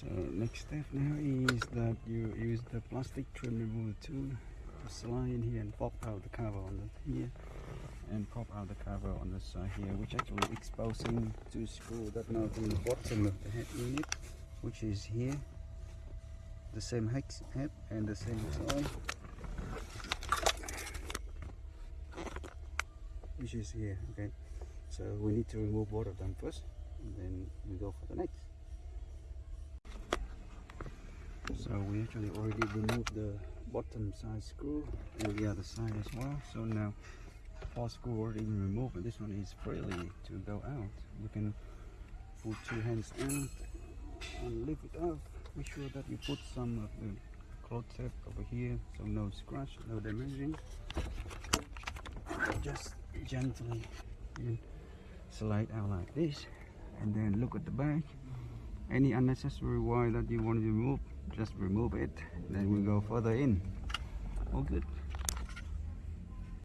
So next step now is that you use the plastic trim removal tool to slide in here and pop out the cover on the here and pop out the cover on the side here which actually exposing to screw that now in the bottom of the head unit which is here. The same hex head and the same side. Which is here okay? So we need to remove both of them first and then we go for the next so we actually already removed the bottom side screw and the other side as well. So now four screw already removed and this one is freely to go out. You can put two hands in and lift it up. Make sure that you put some of the cloth tape over here so no scratch no damaging. Just gently slide out like this. And then look at the back. Any unnecessary wire that you want to remove just remove it then we go further in. All good